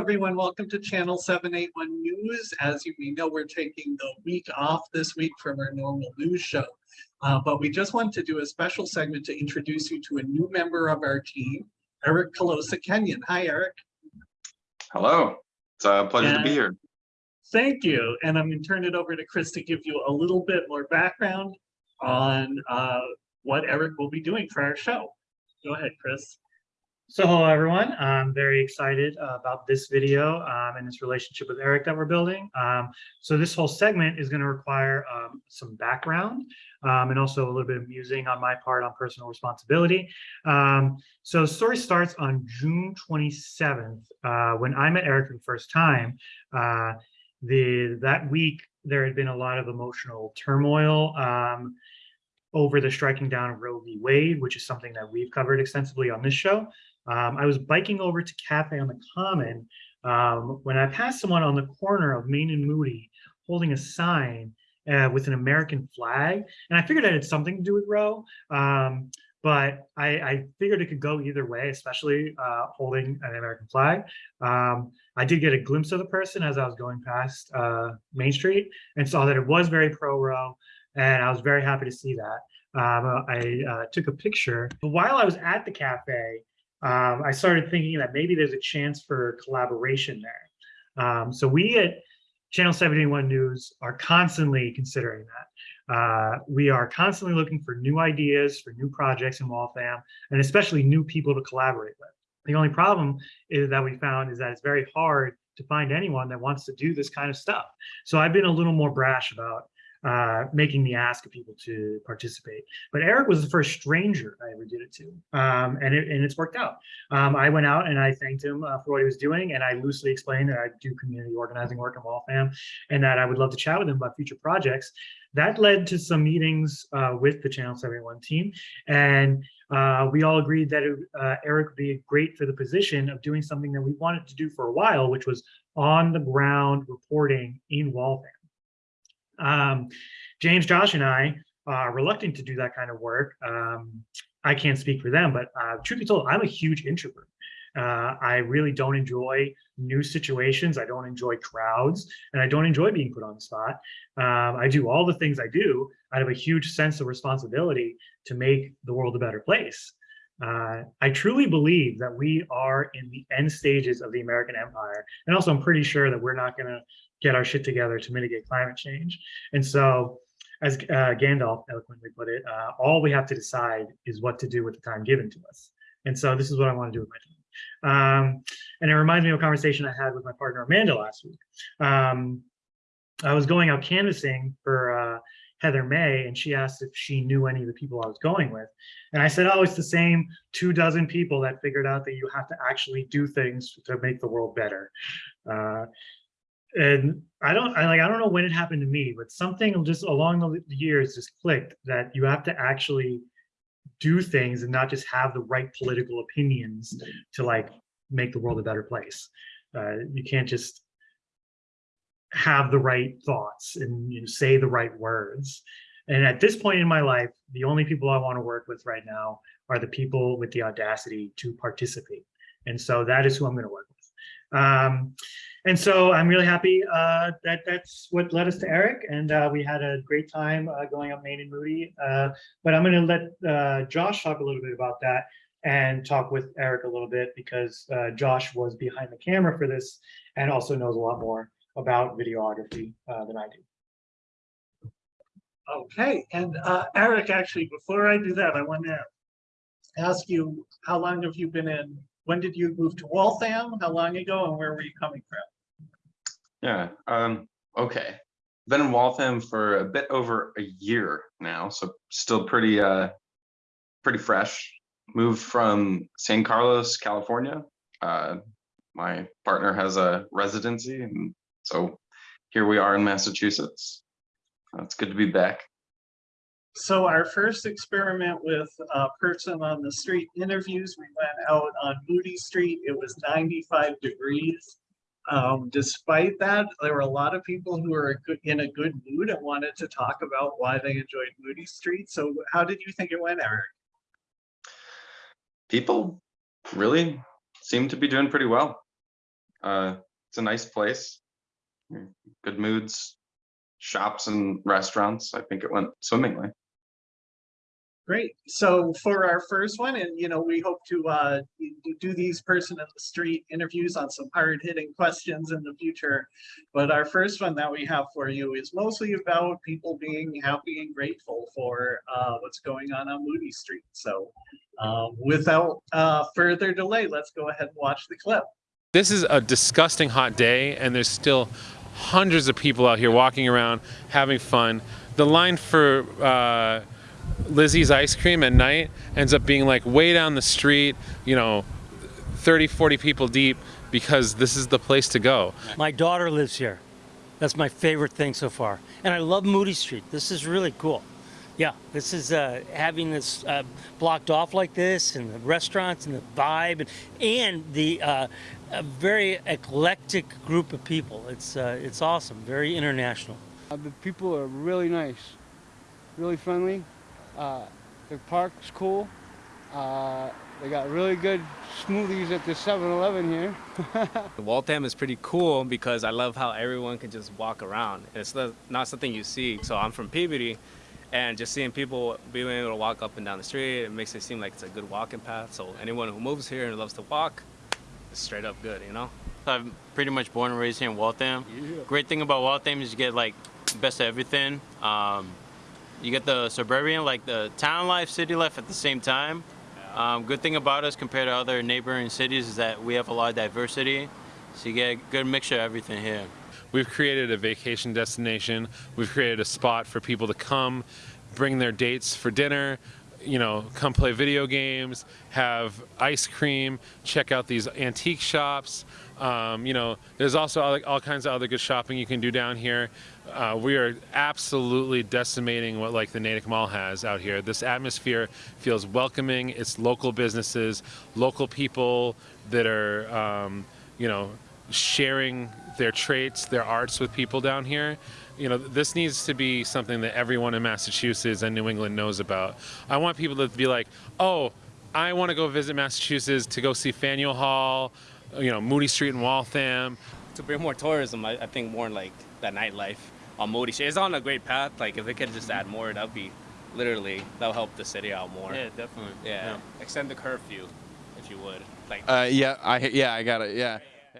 everyone. Welcome to Channel 781 News. As you may know, we're taking the week off this week from our normal news show. Uh, but we just want to do a special segment to introduce you to a new member of our team, Eric Calosa Kenyon. Hi, Eric. Hello, it's a pleasure to be here. Thank you. And I'm going to turn it over to Chris to give you a little bit more background on uh, what Eric will be doing for our show. Go ahead, Chris. So hello, everyone. I'm very excited uh, about this video um, and this relationship with Eric that we're building. Um, so this whole segment is going to require um, some background um, and also a little bit of musing on my part on personal responsibility. Um, so the story starts on June 27th uh, when I met Eric for the first time. Uh, the that week there had been a lot of emotional turmoil. Um, over the striking down of Roe v. Wade, which is something that we've covered extensively on this show. Um, I was biking over to Cafe on the Common um, when I passed someone on the corner of Main and Moody holding a sign uh, with an American flag. And I figured it had something to do with Roe, um, but I, I, figured it could go either way, especially uh, holding an American flag. Um, I did get a glimpse of the person as I was going past uh, Main Street and saw that it was very pro-Roe and I was very happy to see that. Um, I uh, took a picture. But while I was at the cafe, um, I started thinking that maybe there's a chance for collaboration there. Um, so we at Channel 781 News are constantly considering that. Uh, we are constantly looking for new ideas, for new projects in Waltham, and especially new people to collaborate with. The only problem is that we found is that it's very hard to find anyone that wants to do this kind of stuff. So I've been a little more brash about uh, making the ask of people to participate. But Eric was the first stranger I ever did it to, um, and, it, and it's worked out. Um, I went out and I thanked him uh, for what he was doing, and I loosely explained that I do community organizing work in Waltham, and that I would love to chat with him about future projects. That led to some meetings uh, with the Channel 781 team, and uh, we all agreed that it, uh, Eric would be great for the position of doing something that we wanted to do for a while, which was on the ground reporting in Waltham. Um, James, Josh, and I are reluctant to do that kind of work. Um, I can't speak for them, but uh, truth be told, I'm a huge introvert. Uh, I really don't enjoy new situations. I don't enjoy crowds, and I don't enjoy being put on the spot. Um, I do all the things I do out of a huge sense of responsibility to make the world a better place. Uh, I truly believe that we are in the end stages of the American empire. And also I'm pretty sure that we're not gonna get our shit together to mitigate climate change. And so as uh, Gandalf eloquently put it, uh, all we have to decide is what to do with the time given to us. And so this is what I wanna do with my time. Um, and it reminds me of a conversation I had with my partner Amanda last week. Um, I was going out canvassing for uh, Heather May, and she asked if she knew any of the people I was going with. And I said, oh, it's the same two dozen people that figured out that you have to actually do things to make the world better. Uh, and I don't, I like, I don't know when it happened to me, but something just along the years just clicked that you have to actually do things and not just have the right political opinions to like make the world a better place. Uh, you can't just have the right thoughts and you know, say the right words. And at this point in my life, the only people I want to work with right now are the people with the audacity to participate. And so that is who I'm going to work with. Um, and so I'm really happy uh, that that's what led us to Eric. And uh, we had a great time uh, going up Main and Moody. Uh, but I'm going to let uh, Josh talk a little bit about that and talk with Eric a little bit because uh, Josh was behind the camera for this and also knows a lot more about videography than I do. Okay, and Eric, actually, before I do that, I want to ask you, how long have you been in, when did you move to Waltham? How long ago and where were you coming from? Yeah, um, okay. Been in Waltham for a bit over a year now, so still pretty uh pretty fresh. Moved from San Carlos, California. Uh my partner has a residency and so here we are in Massachusetts. It's good to be back. So our first experiment with a person on the street interviews, we went out on Moody Street. It was 95 degrees. Um, despite that, there were a lot of people who were in a good mood and wanted to talk about why they enjoyed Moody Street. So how did you think it went, Eric? People really seem to be doing pretty well. Uh, it's a nice place. Good moods, shops and restaurants. I think it went swimmingly. Great. So for our first one, and you know, we hope to uh do- these person in the street interviews on some hard hitting questions in the future. But our first one that we have for you is mostly about people being happy and grateful for uh what's going on on Moody Street. So um without uh further delay, let's go ahead and watch the clip. This is a disgusting hot day, and there's still hundreds of people out here walking around having fun. The line for uh, Lizzy's ice cream at night ends up being like way down the street, you know, 30, 40 people deep because this is the place to go. My daughter lives here. That's my favorite thing so far. And I love Moody Street. This is really cool. Yeah, this is uh, having this uh, blocked off like this, and the restaurants, and the vibe, and, and the uh, a very eclectic group of people. It's uh, it's awesome. Very international. Uh, the people are really nice, really friendly. Uh, the park's cool. Uh, they got really good smoothies at the 7-Eleven here. Waltham is pretty cool because I love how everyone can just walk around. It's not not something you see. So I'm from Peabody, and just seeing people being able to walk up and down the street, it makes it seem like it's a good walking path. So anyone who moves here and loves to walk, it's straight up good, you know? I'm pretty much born and raised here in Waltham. Great thing about Waltham is you get like best of everything. Um, you get the suburban, like the town life, city life at the same time. Um, good thing about us compared to other neighboring cities is that we have a lot of diversity. So you get a good mixture of everything here. We've created a vacation destination. We've created a spot for people to come, bring their dates for dinner, you know, come play video games, have ice cream, check out these antique shops. Um, you know, there's also all, all kinds of other good shopping you can do down here. Uh, we are absolutely decimating what like the Natick Mall has out here. This atmosphere feels welcoming. It's local businesses, local people that are, um, you know, sharing their traits, their arts with people down here. You know, this needs to be something that everyone in Massachusetts and New England knows about. I want people to be like, oh, I want to go visit Massachusetts to go see Faneuil Hall, you know, Moody Street in Waltham. To bring more tourism, I, I think more like that nightlife on Moody Street. It's on a great path. Like if it could just add more, that'd be literally that'll help the city out more. Yeah, definitely. Yeah. Extend the curfew, if you would. Like Uh, yeah, I yeah, I got it. Yeah.